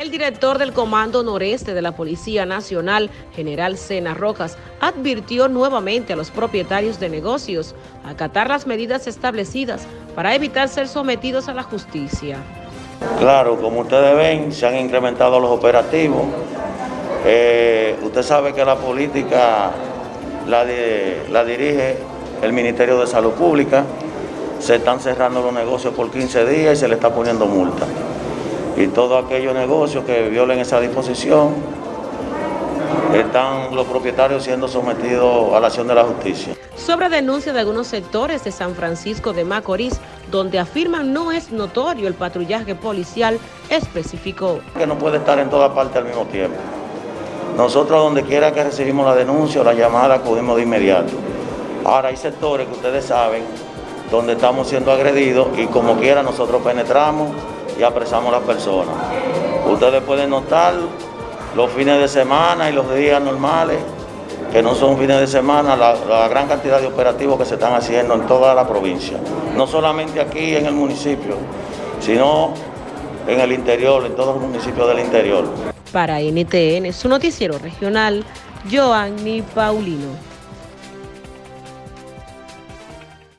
El director del Comando Noreste de la Policía Nacional, General Sena Rojas, advirtió nuevamente a los propietarios de negocios acatar las medidas establecidas para evitar ser sometidos a la justicia. Claro, como ustedes ven, se han incrementado los operativos. Eh, usted sabe que la política la, la dirige el Ministerio de Salud Pública. Se están cerrando los negocios por 15 días y se le está poniendo multa y todos aquellos negocios que violen esa disposición están los propietarios siendo sometidos a la acción de la justicia. Sobre denuncia de algunos sectores de San Francisco de Macorís, donde afirman no es notorio el patrullaje policial, especificó. Que no puede estar en toda parte al mismo tiempo. Nosotros donde quiera que recibimos la denuncia o la llamada acudimos de inmediato. Ahora hay sectores que ustedes saben donde estamos siendo agredidos y como quiera nosotros penetramos y apresamos a las personas. Ustedes pueden notar los fines de semana y los días normales, que no son fines de semana, la, gran cantidad de operativos que se están haciendo en toda la provincia. No solamente aquí en el municipio, sino en el interior, en todos los municipios del interior. Para NTN, su noticiero regional, Joanny Paulino.